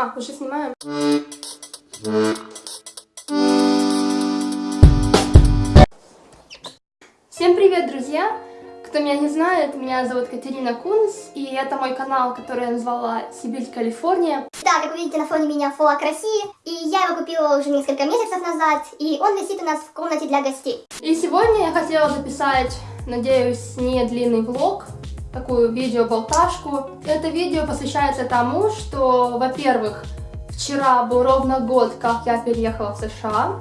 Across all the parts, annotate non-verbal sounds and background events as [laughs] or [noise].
А, уже снимаем. Всем привет, друзья! Кто меня не знает, меня зовут Катерина Кунс, и это мой канал, который я назвала Сибирь, Калифорния. Да, как вы видите, на фоне меня флаг России, и я его купила уже несколько месяцев назад, и он висит у нас в комнате для гостей. И сегодня я хотела записать, надеюсь, не длинный влог, такую видео-болташку. Это видео посвящается тому, что, во-первых, вчера был ровно год, как я переехала в США,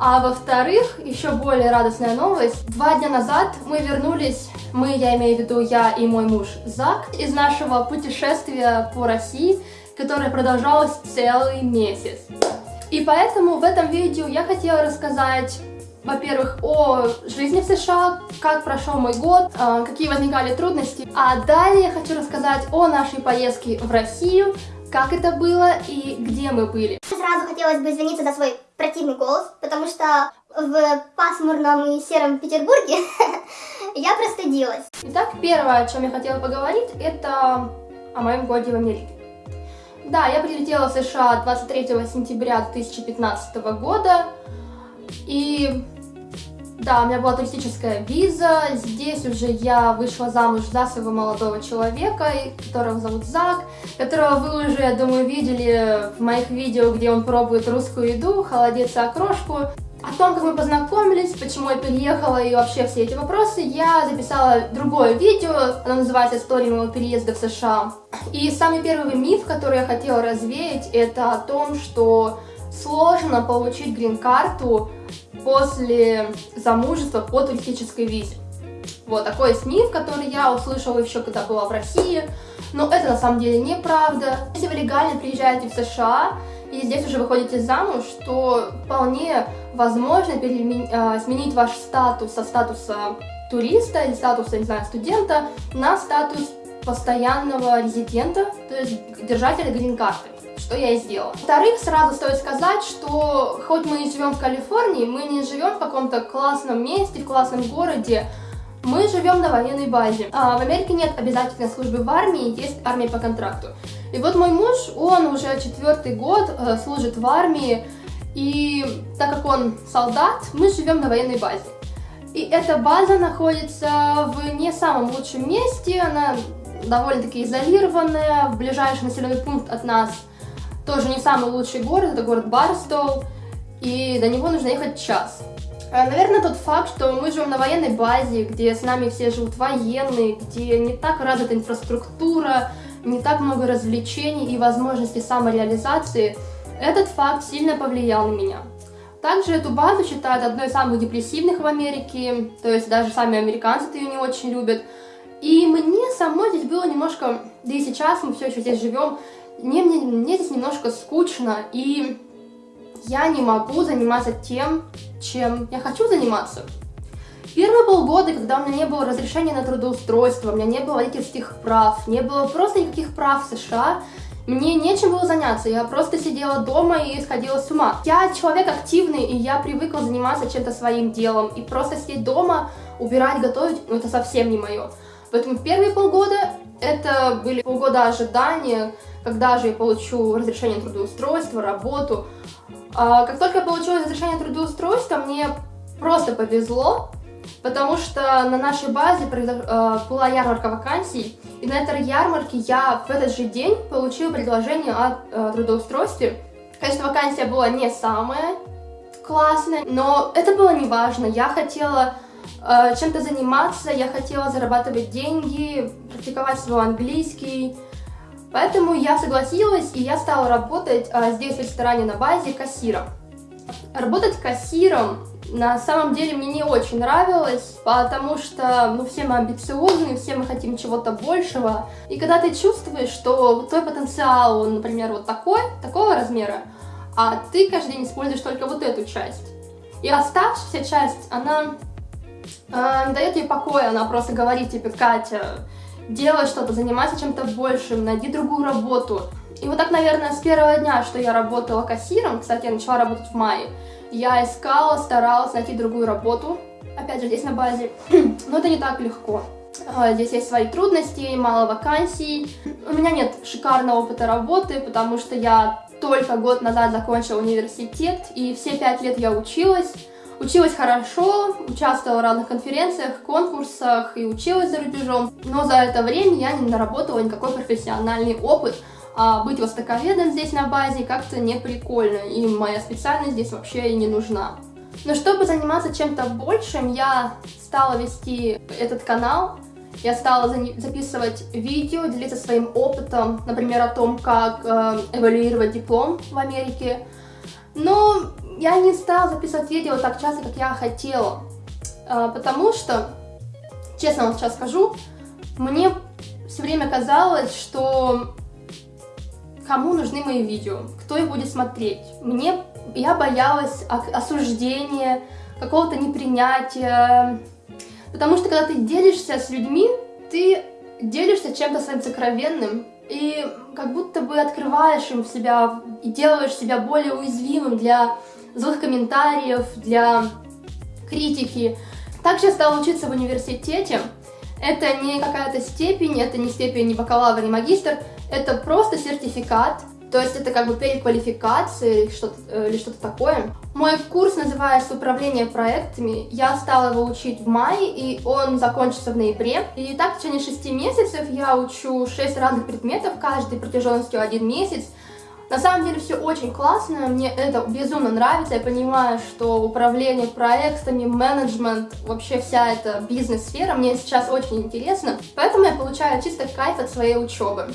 а во-вторых, еще более радостная новость. Два дня назад мы вернулись, мы, я имею в виду я и мой муж Зак, из нашего путешествия по России, которое продолжалось целый месяц. И поэтому в этом видео я хотела рассказать, во-первых, о жизни в США, как прошел мой год, а, какие возникали трудности, а далее я хочу рассказать о нашей поездке в Россию, как это было и где мы были. Сразу хотелось бы извиниться за свой противный голос, потому что в пасмурном и сером Петербурге [laughs] я простудилась. Итак, первое, о чем я хотела поговорить, это о моем годе в Америке. Да, я прилетела в США 23 сентября 2015 года, и да, у меня была туристическая виза, здесь уже я вышла замуж за своего молодого человека, которого зовут Зак, которого вы уже, я думаю, видели в моих видео, где он пробует русскую еду, холодец и окрошку. О том, как мы познакомились, почему я переехала и вообще все эти вопросы, я записала другое видео, оно называется «История моего переезда в США». И самый первый миф, который я хотела развеять, это о том, что сложно получить грин-карту после замужества по туристической визе. Вот такой миф, который я услышала еще, когда была в России, но это на самом деле неправда. Если вы легально приезжаете в США и здесь уже выходите замуж, то вполне возможно. А, сменить ваш статус со статуса туриста или статуса, не знаю, студента на статус постоянного резидента, то есть держателя грин-карты что я и сделала. Во-вторых, сразу стоит сказать, что хоть мы и живем в Калифорнии, мы не живем в каком-то классном месте, в классном городе, мы живем на военной базе. А в Америке нет обязательной службы в армии, есть армия по контракту. И вот мой муж, он уже четвертый год э, служит в армии, и так как он солдат, мы живем на военной базе. И эта база находится в не самом лучшем месте, она довольно-таки изолированная, ближайший населенный пункт от нас тоже не самый лучший город, это город Барстоу, и до него нужно ехать час. А, наверное, тот факт, что мы живем на военной базе, где с нами все живут военные, где не так развита инфраструктура, не так много развлечений и возможностей самореализации, этот факт сильно повлиял на меня. Также эту базу считают одной из самых депрессивных в Америке, то есть даже сами американцы ее не очень любят. И мне самой здесь было немножко, да и сейчас мы все еще здесь живем, мне, мне, мне здесь немножко скучно, и я не могу заниматься тем, чем я хочу заниматься. Первые полгода, когда у меня не было разрешения на трудоустройство, у меня не было водительских прав, не было просто никаких прав в США, мне нечем было заняться, я просто сидела дома и сходила с ума. Я человек активный, и я привыкла заниматься чем-то своим делом, и просто сидеть дома, убирать, готовить, ну это совсем не мое. Поэтому первые полгода это были полгода ожидания, когда же я получу разрешение трудоустройства, работу. А как только я получила разрешение трудоустройства, мне просто повезло, потому что на нашей базе а, была ярмарка вакансий, и на этой ярмарке я в этот же день получила предложение о а, трудоустройстве. Конечно, вакансия была не самая классная, но это было не важно. Я хотела э, чем-то заниматься, я хотела зарабатывать деньги, практиковать свой английский, Поэтому я согласилась, и я стала работать а, здесь в ресторане на базе кассиром. Работать кассиром на самом деле мне не очень нравилось, потому что ну, все мы амбициозные, все мы хотим чего-то большего. И когда ты чувствуешь, что твой потенциал, он, например, вот такой, такого размера, а ты каждый день используешь только вот эту часть. И оставшаяся часть, она э, не дает ей покоя, она просто говорит тебе, Катя, делай что-то, занимайся чем-то большим, найди другую работу. И вот так, наверное, с первого дня, что я работала кассиром, кстати, я начала работать в мае, я искала, старалась найти другую работу, опять же, здесь на базе, [clears throat] но это не так легко. А, здесь есть свои трудности, мало вакансий. У меня нет шикарного опыта работы, потому что я только год назад закончила университет, и все пять лет я училась. Училась хорошо, участвовала в разных конференциях, конкурсах и училась за рубежом. Но за это время я не наработала никакой профессиональный опыт. А быть востоковедом здесь на базе как-то не прикольно, и моя специальность здесь вообще и не нужна. Но чтобы заниматься чем-то большим, я стала вести этот канал, я стала записывать видео, делиться своим опытом, например, о том, как э, эвалюировать диплом в Америке. Но я не стала записывать видео так часто, как я хотела, э, потому что, честно вам сейчас скажу, мне все время казалось, что кому нужны мои видео, кто их будет смотреть. Мне, я боялась осуждения, какого-то непринятия, Потому что когда ты делишься с людьми, ты делишься чем-то своим сокровенным, и как будто бы открываешь им себя и делаешь себя более уязвимым для злых комментариев, для критики. Также стала учиться в университете. Это не какая-то степень, это не степень, не бакалавр, не магистр, это просто сертификат, то есть это как бы переквалификация или что-то э, или что-то такое. Мой курс называется «Управление проектами». Я стала его учить в мае, и он закончится в ноябре. И так в течение шести месяцев я учу шесть разных предметов, каждый протяженностью один месяц. На самом деле все очень классно, мне это безумно нравится, я понимаю, что управление проектами, менеджмент, вообще вся эта бизнес-сфера мне сейчас очень интересно, поэтому я получаю чисто кайф от своей учебы.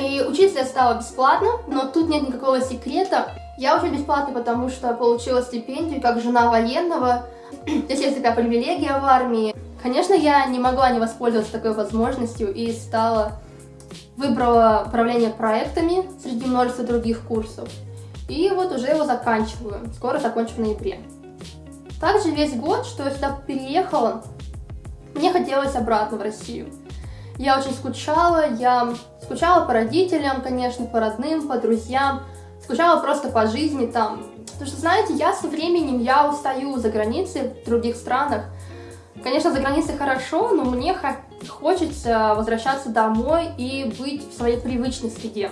И учиться я стала бесплатно, но тут нет никакого секрета. Я учусь бесплатно, потому что получила стипендию как жена военного. [clears throat] Здесь есть такая привилегия в армии. Конечно, я не могла не воспользоваться такой возможностью и стала... Выбрала управление проектами среди множества других курсов. И вот уже его заканчиваю. Скоро закончу в ноябре. Также весь год, что я сюда переехала, мне хотелось обратно в Россию. Я очень скучала, я скучала по родителям, конечно, по родным, по друзьям, скучала просто по жизни там. Потому что, знаете, я со временем, я устаю за границей, в других странах. Конечно, за границей хорошо, но мне хочется возвращаться домой и быть в своей привычной среде.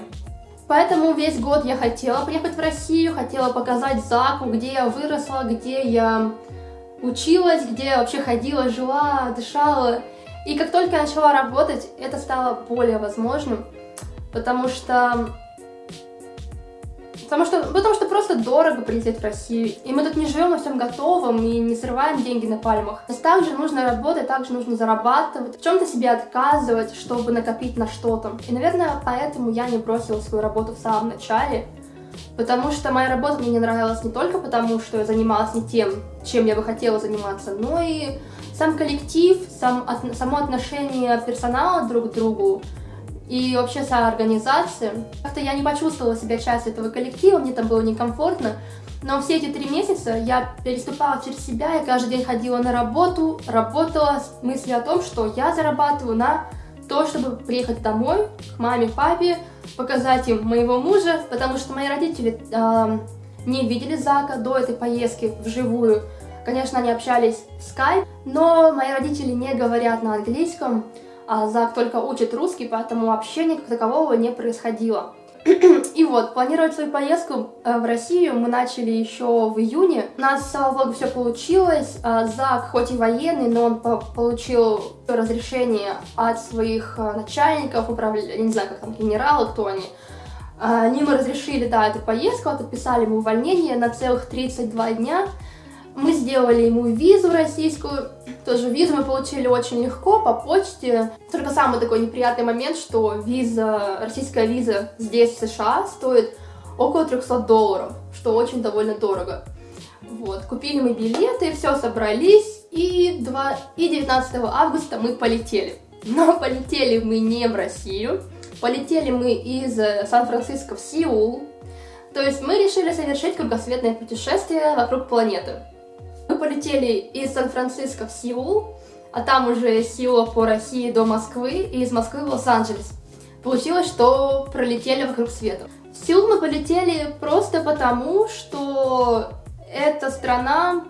Поэтому весь год я хотела приехать в Россию, хотела показать Заку, где я выросла, где я училась, где я вообще ходила, жила, дышала. И как только я начала работать, это стало более возможным, потому что... Потому что, потому что просто дорого прилететь в Россию. И мы тут не живем во всем готовом и не срываем деньги на пальмах. То есть также нужно работать, также нужно зарабатывать, в чем-то себе отказывать, чтобы накопить на что-то. И, наверное, поэтому я не бросила свою работу в самом начале. Потому что моя работа мне не нравилась не только потому, что я занималась не тем, чем я бы хотела заниматься, но и сам коллектив, сам, от, само отношение персонала друг к другу и вообще вся организация. Как-то я не почувствовала себя частью этого коллектива, мне там было некомфортно. Но все эти три месяца я переступала через себя, я каждый день ходила на работу, работала с мыслью о том, что я зарабатываю на то, чтобы приехать домой к маме, папе, показать им моего мужа, потому что мои родители э, не видели Зака до этой поездки вживую. Конечно, они общались в Skype, но мои родители не говорят на английском, Зак только учит русский, поэтому общения как такового не происходило. [clears throat] И вот, планировать свою поездку э, в Россию мы начали еще в июне. У нас, слава богу, все получилось. А Зак, хоть и военный, но он получил разрешение от своих э, начальников, управления, не знаю, как там, генералы, кто они. Они ему разрешили, да, эту поездку, подписали ему увольнение на целых 32 дня. Мы сделали ему визу российскую, тоже визу мы получили очень легко по почте. Только самый такой неприятный момент, что виза, российская виза здесь, в США, стоит около 300 долларов, что очень довольно дорого. Вот, купили мы билеты, все собрались, и, 2, и 19 августа мы полетели. Но [laughs] полетели мы не в Россию, полетели мы из Сан-Франциско в Сеул. То есть мы решили совершить кругосветное путешествие вокруг планеты. Мы полетели из Сан-Франциско в Сеул, а там уже из Сеула по России до Москвы и из Москвы в Лос-Анджелес. Получилось, что пролетели вокруг света. В Сеул мы полетели просто потому, что эта страна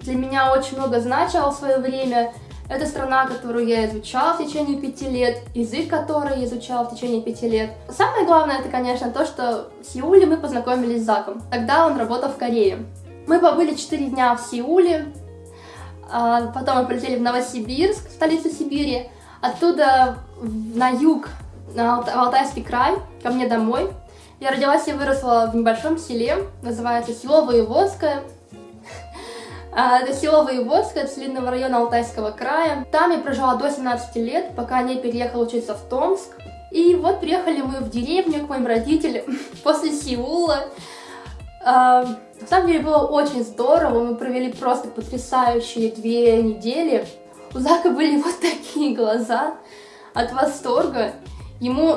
для меня очень много значила в свое время. Это страна, которую я изучала в течение пяти лет, язык, который я изучала в течение пяти лет. Самое главное, это, конечно, то, что в Сеуле мы познакомились с Заком. Тогда он работал в Корее. Мы побыли четыре дня в Сеуле, а потом мы полетели в Новосибирск, столицу Сибири, оттуда на юг, на Алтайский край, ко мне домой. Я родилась и выросла в небольшом селе, называется село Воеводское. А, это село Воеводское, Целинного района Алтайского края. Там я прожила до 17 лет, пока не переехала учиться в Томск. И вот приехали мы в деревню к моим родителям [laughs] после Сеула. На самом деле было очень здорово, мы провели просто потрясающие две недели. У Зака были [laughs] вот такие глаза от восторга. Ему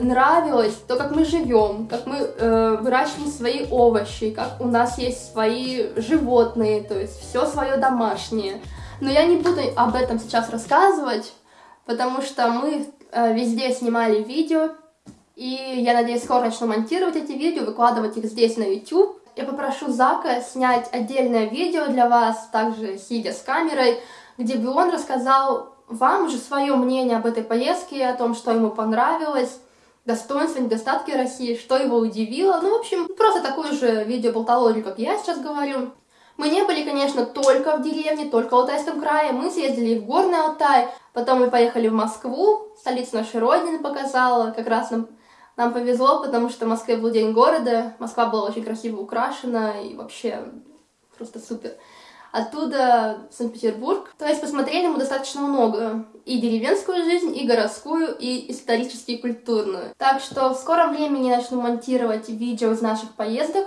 нравилось то, как мы живем, как мы э, выращиваем свои овощи, как у нас есть свои животные, то есть все свое домашнее. Но я не буду об этом сейчас рассказывать, потому что мы э, везде снимали видео, и я надеюсь скоро начну монтировать эти видео, выкладывать их здесь на YouTube. Я попрошу Зака снять отдельное видео для вас, также сидя с камерой, где бы он рассказал вам уже свое мнение об этой поездке, о том, что ему понравилось, достоинства, недостатки России, что его удивило. Ну, в общем, просто такую же видео-болтологию, как я сейчас говорю. Мы не были, конечно, только в деревне, только в Алтайском крае. Мы съездили в Горный Алтай, потом мы поехали в Москву, столицу нашей Родины показала. Как раз нам, нам повезло, потому что в Москве был День города. Москва была очень красиво украшена и вообще просто супер оттуда в Санкт-Петербург. То есть посмотрели мы достаточно много. И деревенскую жизнь, и городскую, и исторически и культурную. Так что в скором времени начну монтировать видео из наших поездок.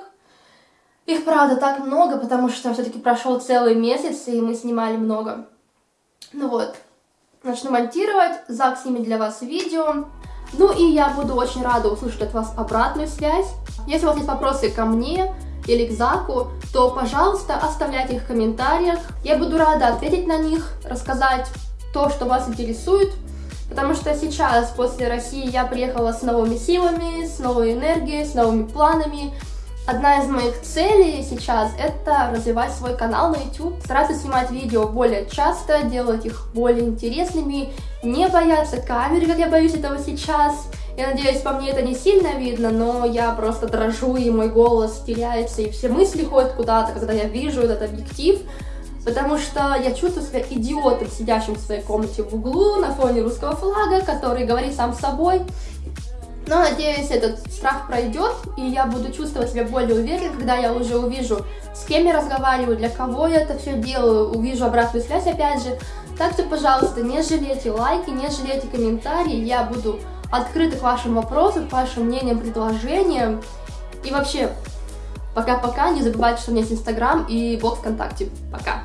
Их, правда, так много, потому что все-таки прошел целый месяц, и мы снимали много. Ну вот, начну монтировать, Зак снимет для вас видео. Ну и я буду очень рада услышать от вас обратную связь. Если у вас есть вопросы ко мне, или к Заку, то, пожалуйста, оставляйте их в комментариях. Я буду рада ответить на них, рассказать то, что вас интересует, потому что сейчас, после России, я приехала с новыми силами, с новой энергией, с новыми планами. Одна из моих целей сейчас это развивать свой канал на YouTube, стараться снимать видео более часто, делать их более интересными, не бояться камеры, как я боюсь этого сейчас, я надеюсь, по мне это не сильно видно, но я просто дрожу, и мой голос теряется, и все мысли ходят куда-то, когда я вижу этот объектив, потому что я чувствую себя идиотом, сидящим в своей комнате в углу на фоне русского флага, который говорит сам с собой. Но, надеюсь, этот страх пройдет, и я буду чувствовать себя более уверенно, когда я уже увижу, с кем я разговариваю, для кого я это все делаю, увижу обратную связь опять же. Так что, пожалуйста, не жалейте лайки, не жалейте комментарии, я буду открыты к вашим вопросам, к вашим мнениям, предложениям. И вообще, пока-пока, не забывайте, что у меня есть Инстаграм и блог ВКонтакте. Пока!